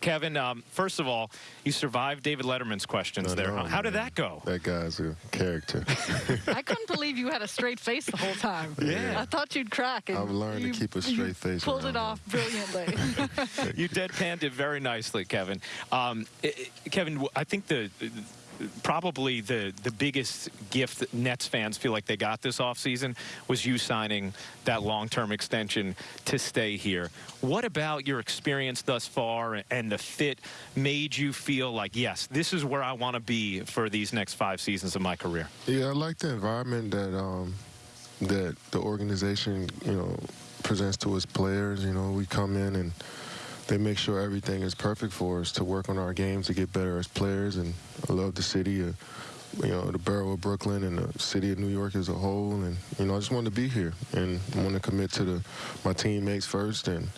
Kevin, um, first of all, you survived David Letterman's questions I there. know, huh? How did that go? That guy's a character. I couldn't believe you had a straight face the whole time. Yeah. I thought you'd crack. And I've learned to keep a you straight face Pulled it off brilliantly. you deadpanned it very nicely, Kevin. Um, i- i- Kevin, w- I think the probably the the biggest gift that Nets fans feel like they got this offseason was you signing that long-term extension to stay here. What about your experience thus far and the fit made you feel like, yes, this is where I want to be for these next five seasons of my career? yeah, I like the environment that um, that the organization, you know, presents to its players. You know, we come in and they make sure everything is perfect for us to work on our games to get better as players. And I love the city, uh, you know, the borough of Brooklyn and the city of New York as a whole. And you know, I just want to be here and want to commit to the my teammates first and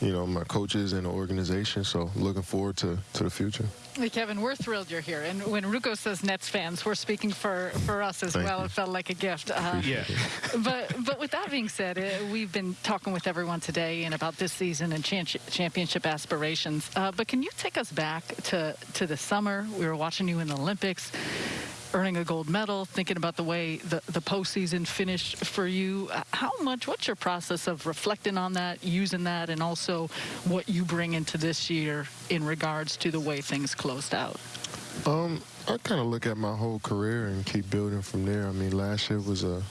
you know my coaches and the organization. So looking forward to to the future. Hey, Kevin, we're thrilled you're here. And when Ruocco says Nets fans, we're speaking for, for us as Thank well. you. It felt like a gift. Uh, Yeah. but but with that being said, uh, we've been talking with everyone today and about this season and chan- championship aspirations. Uh, but can you take us back to to the summer? We were watching you in the Olympics, earning a gold medal, thinking about the way the the postseason finished for you. How much? What's your process of reflecting on that, using that, and also what you bring into this year in regards to the way things closed out? Um, I kind of look at my whole career and keep building from there. I mean, last year was a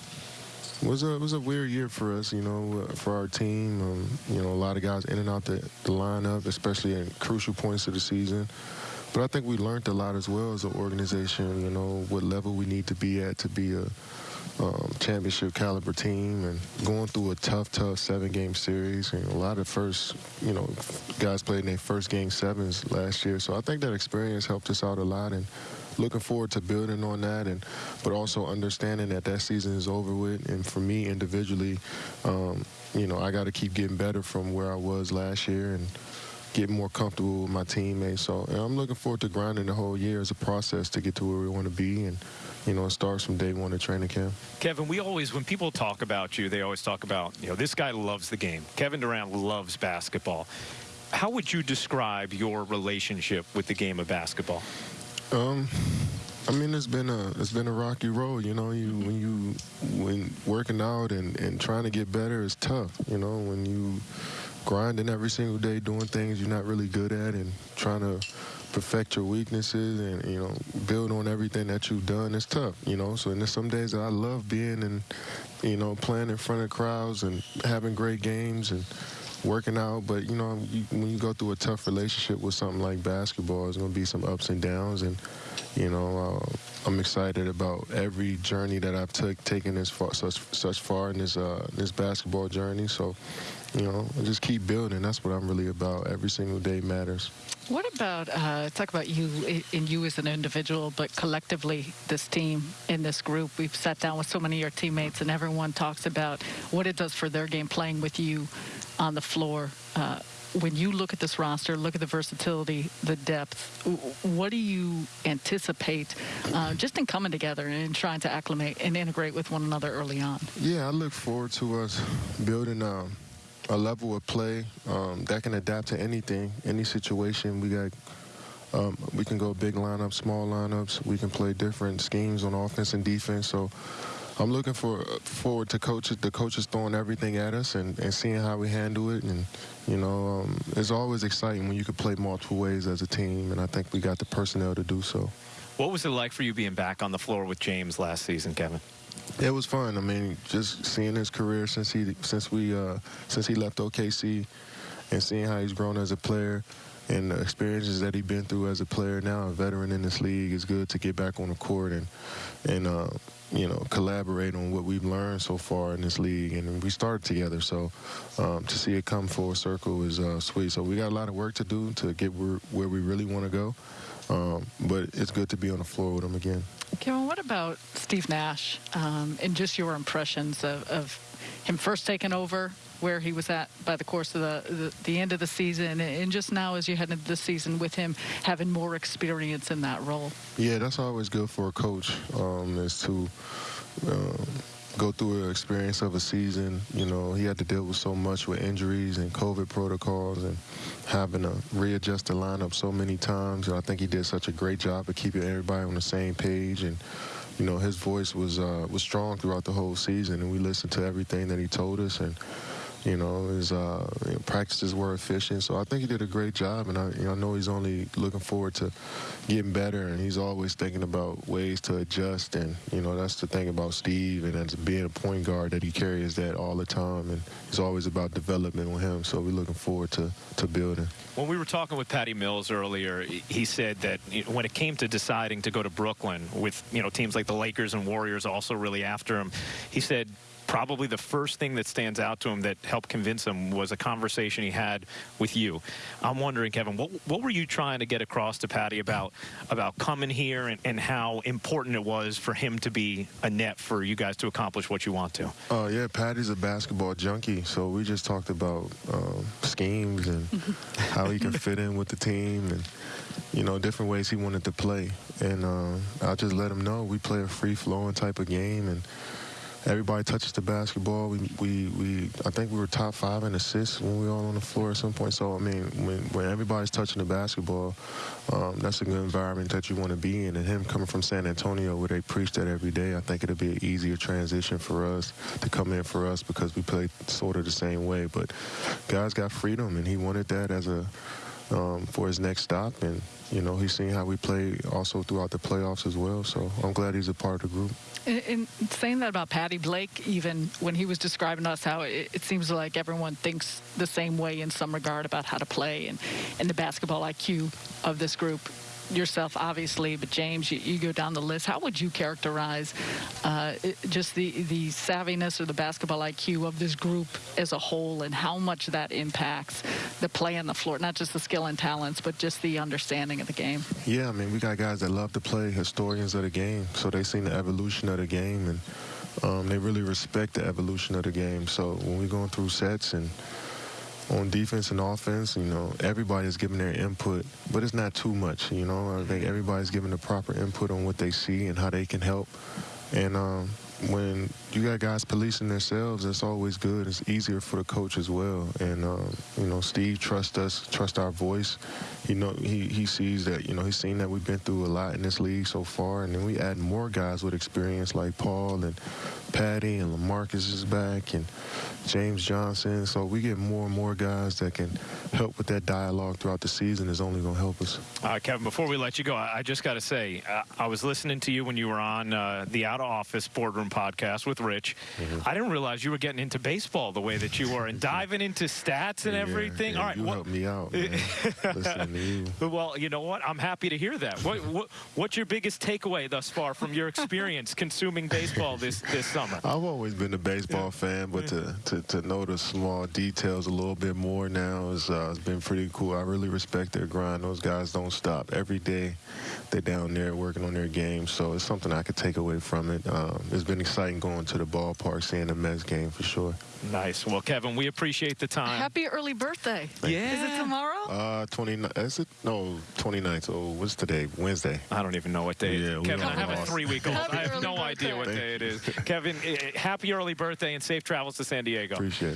was a was a weird year for us, you know, uh, for our team. Um, you know, a lot of guys in and out the, the lineup, especially in crucial points of the season. But I think we learned a lot as well as an organization. You know, what level we need to be at to be a um, championship caliber team, and going through a tough, tough seven-game series. And a lot of first, you know, guys played in their first game sevens last year. So I think that experience helped us out a lot, and looking forward to building on that, and but also understanding that that season is over with. And for me individually, um, you know, I got to keep getting better from where I was last year, and get more comfortable with my teammates. So and I'm looking forward to grinding the whole year as a process to get to where we want to be, and you know, it starts from day one of training camp. Kevin, we always, when people talk about you, they always talk about, you know, this guy loves the game. Kevin Durant loves basketball. How would you describe your relationship with the game of basketball? Um, I mean, it's been a it's been a rocky road. You know, you when you when working out and and trying to get better is tough. You know, when you grinding every single day, doing things you're not really good at, and trying to perfect your weaknesses and you know build on everything that you've done. It's tough. You know, so and there's some days that I love being and you know playing in front of crowds and having great games and working out. But you know, when you go through a tough relationship with something like basketball, there's going to be some ups and downs. And you know, uh, I'm excited about every journey that I've took taken this far, such such far in this uh, this basketball journey. So, you know, just keep building. That's what I'm really about. Every single day matters. What about uh, talk about you and you as an individual, but collectively, this team in this group? We've sat down with so many of your teammates, and everyone talks about what it does for their game playing with you on the floor. Uh, when you look at this roster, look at the versatility, the depth, what do you anticipate uh, just in coming together and trying to acclimate and integrate with one another early on? Yeah, I look forward to us building um, a level of play um, that can adapt to anything, any situation. We got, um, we can go big lineups, small lineups. We can play different schemes on offense and defense. So I'm looking for forward to coaches, the coaches throwing everything at us and, and seeing how we handle it. And you know, um, it's always exciting when you can play multiple ways as a team. And I think we got the personnel to do so. What was it like for you being back on the floor with James last season, Kevin? It was fun. I mean, just seeing his career since he since we uh, since he left OKC, and seeing how he's grown as a player, and the experiences that he's been through as a player now, a veteran in this league, is good to get back on the court and and uh, you know collaborate on what we've learned so far in this league. And we started together, so um, to see it come full circle is uh, sweet. So we got a lot of work to do to get where, where we really want to go. Um, but it's good to be on the floor with him again. Kevin, what about Steve Nash um, and just your impressions of, of him first taking over, where he was at by the course of the, the, the end of the season, and just now as you head into the season with him having more experience in that role? Yeah, that's always good for a coach um, is to um, go through an experience of a season. You know, he had to deal with so much with injuries and COVID protocols and having to readjust the lineup so many times. And I think he did such a great job of keeping everybody on the same page. And you know, his voice was uh, was strong throughout the whole season, and we listened to everything that he told us. And you know, his uh, practices were efficient. So I think he did a great job, and I, you know, I know he's only looking forward to getting better, and he's always thinking about ways to adjust. And you know, that's the thing about Steve, and as being a point guard, that he carries that all the time, and it's always about development with him. So we're looking forward to to building. When we were talking with Patty Mills earlier, he said that when it came to deciding to go to Brooklyn with you know teams like the Lakers and Warriors also really after him, he said probably the first thing that stands out to him that helped convince him was a conversation he had with you. I'm wondering, Kevin, what, what were you trying to get across to Patty about about coming here and, and how important it was for him to be a net for you guys to accomplish what you want to? Oh yeah, Patty's a basketball junkie, so we just talked about um, schemes and how he can fit in with the team, and you know different ways he wanted to play. And uh, I just let him know we play a free flowing type of game, and everybody touches the basketball. We, we, we I think we were top five in assists when we were all on the floor at some point. So I mean, when when everybody's touching the basketball, um, that's a good environment that you want to be in. And him coming from San Antonio, where they preach that every day, I think it'll be an easier transition for us to come in for us because we play sort of the same way. But guys got freedom, and he wanted that as a um, for his next stop. And you know, he's seen how we play also throughout the playoffs as well. So I'm glad he's a part of the group. In saying that about Patty Blake, even when he was describing us, how it, it, seems like everyone thinks the same way in some regard about how to play and, and the basketball IQ of this group yourself, obviously, but James, you, you, go down the list. How would you characterize uh, just the the savviness or the basketball IQ of this group as a whole, and how much that impacts the play on the floor, not just the skill and talents, but just the understanding of the game? Yeah, I mean, we got guys that love to play, historians of the game, so they've seen the evolution of the game, and um, they really respect the evolution of the game. So when we're going through sets and on defense and offense, you know, everybody's giving their input, but it's not too much, you know. I think everybody's giving the proper input on what they see and how they can help. And um, when you got guys policing themselves, it's always good. It's easier for the coach as well. And um, you know, Steve trusts us, trust our voice. You know, he he sees that. You know, he's seen that we've been through a lot in this league so far, and then we add more guys with experience like Paul and Patty and LaMarcus is back and James Johnson. So we get more and more guys that can help with that dialogue throughout the season. Is only going to help us. Uh, Kevin, before we let you go, I, I just got to say, uh, I was listening to you when you were on uh, the Out of Office Boardroom podcast with Rich. Mm-hmm. I didn't realize you were getting into baseball the way that you were and diving into stats and yeah, everything. Yeah, All right, you what, helped me out. You. Well, you know what? I'm happy to hear that. What, what, what's your biggest takeaway thus far from your experience consuming baseball this this summer? I've always been a baseball yeah. fan, but to, to, to know the small details a little bit more now is uh, has been pretty cool. I really respect their grind. Those guys don't stop every day. They're down there working on their game, so it's something I could take away from it. Um, it's been exciting going to the ballpark, seeing the Mets game for sure. Nice. Well, Kevin, we appreciate the time. Happy early birthday. Yeah. Is it tomorrow? Uh, 29. Is it? No, 29th. Oh, what's today? Wednesday. I don't even know what day yeah, Kevin, I have a three-week-old. I have no birthday. idea what day it is. Kevin, eh, happy early birthday and safe travels to San Diego. Appreciate it.